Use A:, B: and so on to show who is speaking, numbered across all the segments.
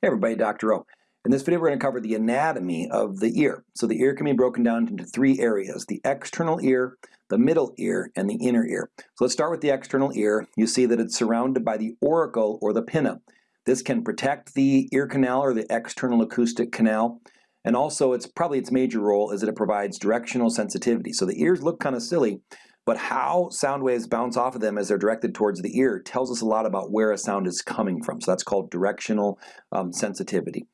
A: Hey everybody, Dr. O. In this video we're going to cover the anatomy of the ear. So the ear can be broken down into three areas, the external ear, the middle ear, and the inner ear. So let's start with the external ear. You see that it's surrounded by the auricle or the pinna. This can protect the ear canal or the external acoustic canal. And also it's probably its major role is that it provides directional sensitivity. So the ears look kind of silly, but how sound waves bounce off of them as they're directed towards the ear tells us a lot about where a sound is coming from. So that's called directional um, sensitivity.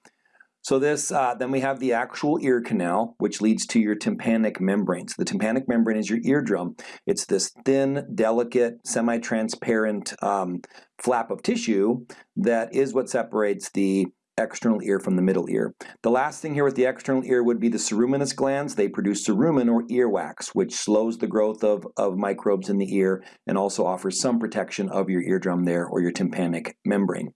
A: So this, uh, then we have the actual ear canal, which leads to your tympanic membrane. So the tympanic membrane is your eardrum. It's this thin, delicate, semi-transparent um, flap of tissue that is what separates the external ear from the middle ear. The last thing here with the external ear would be the ceruminous glands. They produce cerumen or earwax, which slows the growth of, of microbes in the ear and also offers some protection of your eardrum there or your tympanic membrane.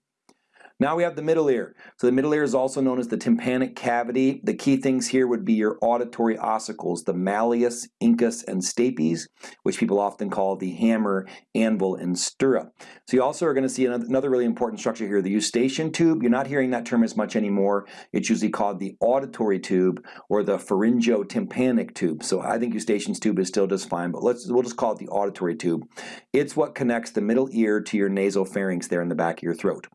A: Now we have the middle ear. So the middle ear is also known as the tympanic cavity. The key things here would be your auditory ossicles, the malleus, incus, and stapes, which people often call the hammer, anvil, and stirrup. So you also are going to see another really important structure here, the eustachian tube. You're not hearing that term as much anymore. It's usually called the auditory tube or the pharyngotympanic tube. So I think eustachian's tube is still just fine, but let's we'll just call it the auditory tube. It's what connects the middle ear to your nasopharynx there in the back of your throat.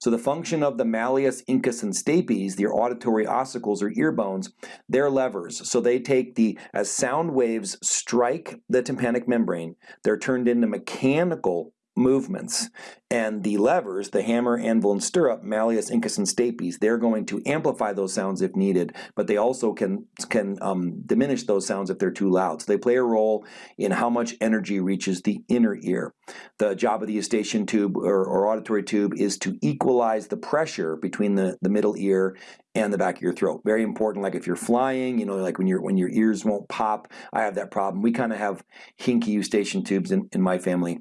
A: So the function of the malleus, incus, and stapes, the auditory ossicles or ear bones, they're levers. So they take the, as sound waves strike the tympanic membrane, they're turned into mechanical movements. And the levers, the hammer, anvil, and stirrup, malleus, incus, and stapes, they're going to amplify those sounds if needed, but they also can, can um, diminish those sounds if they're too loud. So they play a role in how much energy reaches the inner ear. The job of the eustachian tube or, or auditory tube is to equalize the pressure between the, the middle ear and the back of your throat. Very important, like if you're flying, you know, like when, you when your ears won't pop, I have that problem. We kind of have hinky eustachian tubes in, in my family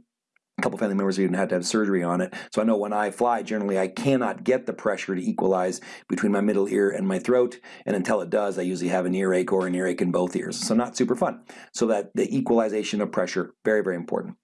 A: a couple family members even had to have surgery on it. So I know when I fly, generally I cannot get the pressure to equalize between my middle ear and my throat. And until it does, I usually have an earache or an earache in both ears. So not super fun. So that the equalization of pressure, very, very important.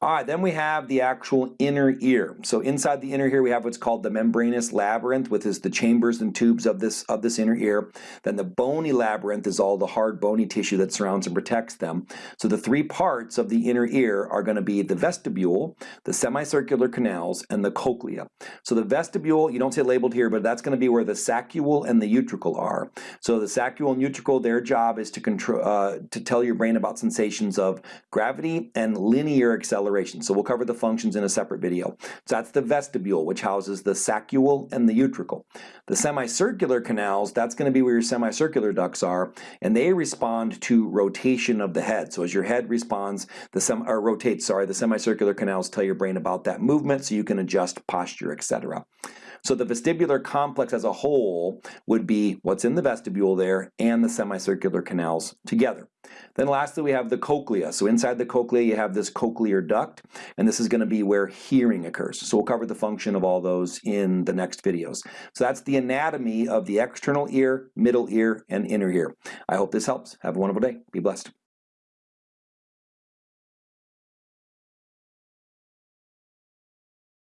A: All right, then we have the actual inner ear. So inside the inner ear, we have what's called the membranous labyrinth, which is the chambers and tubes of this of this inner ear. Then the bony labyrinth is all the hard bony tissue that surrounds and protects them. So the three parts of the inner ear are going to be the vestibule, the semicircular canals, and the cochlea. So the vestibule, you don't see it labeled here, but that's going to be where the saccule and the utricle are. So the saccule and utricle, their job is to control uh, to tell your brain about sensations of gravity and linear acceleration acceleration. So we'll cover the functions in a separate video. So that's the vestibule, which houses the saccule and the utricle. The semicircular canals, that's going to be where your semicircular ducts are, and they respond to rotation of the head. So as your head responds, the sem or rotates, sorry, the semicircular canals tell your brain about that movement so you can adjust posture, etc. So the vestibular complex as a whole would be what's in the vestibule there and the semicircular canals together. Then lastly, we have the cochlea. So inside the cochlea, you have this cochlear duct, and this is going to be where hearing occurs. So we'll cover the function of all those in the next videos. So that's the anatomy of the external ear, middle ear, and inner ear. I hope this helps. Have a wonderful day. Be blessed.